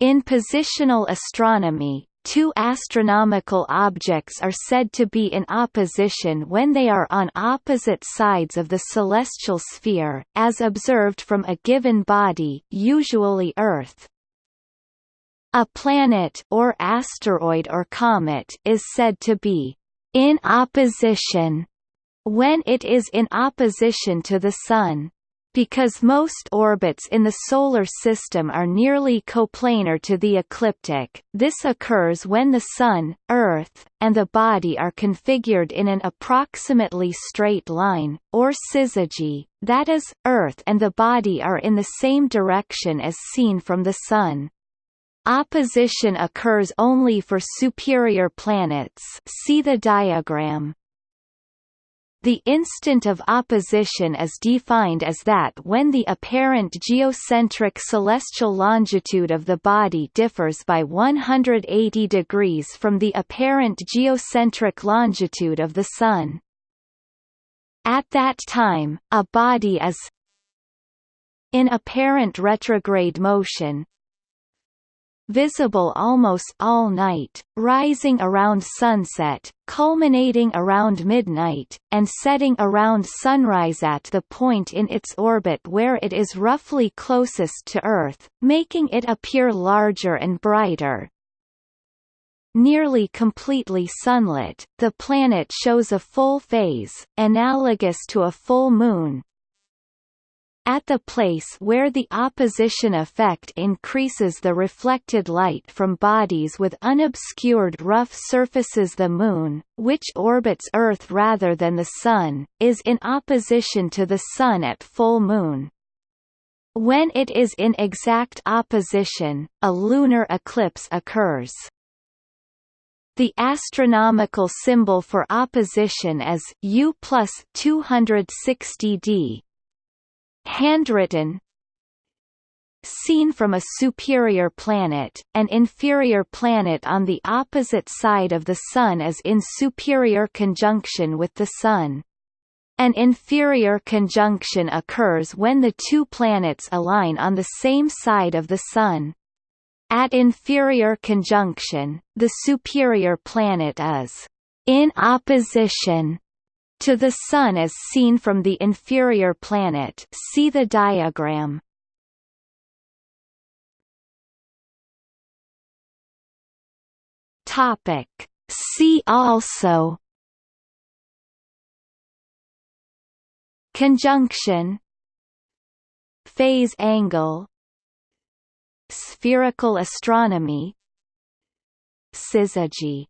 In positional astronomy, two astronomical objects are said to be in opposition when they are on opposite sides of the celestial sphere, as observed from a given body usually Earth. A planet or asteroid or comet is said to be in opposition when it is in opposition to the Sun. Because most orbits in the Solar System are nearly coplanar to the ecliptic, this occurs when the Sun, Earth, and the body are configured in an approximately straight line, or syzygy, that is, Earth and the body are in the same direction as seen from the Sun. Opposition occurs only for superior planets see the diagram. The instant of opposition is defined as that when the apparent geocentric celestial longitude of the body differs by 180 degrees from the apparent geocentric longitude of the Sun. At that time, a body is in apparent retrograde motion, visible almost all night, rising around sunset, culminating around midnight, and setting around sunrise at the point in its orbit where it is roughly closest to Earth, making it appear larger and brighter. Nearly completely sunlit, the planet shows a full phase, analogous to a full moon, at the place where the opposition effect increases the reflected light from bodies with unobscured rough surfaces the Moon, which orbits Earth rather than the Sun, is in opposition to the Sun at full moon. When it is in exact opposition, a lunar eclipse occurs. The astronomical symbol for opposition is U plus 260d, handwritten Seen from a superior planet, an inferior planet on the opposite side of the Sun is in superior conjunction with the Sun. An inferior conjunction occurs when the two planets align on the same side of the Sun. At inferior conjunction, the superior planet is in opposition to the Sun as seen from the inferior planet. See the diagram. Topic. See also. Conjunction. Phase angle. Spherical astronomy. Syzygy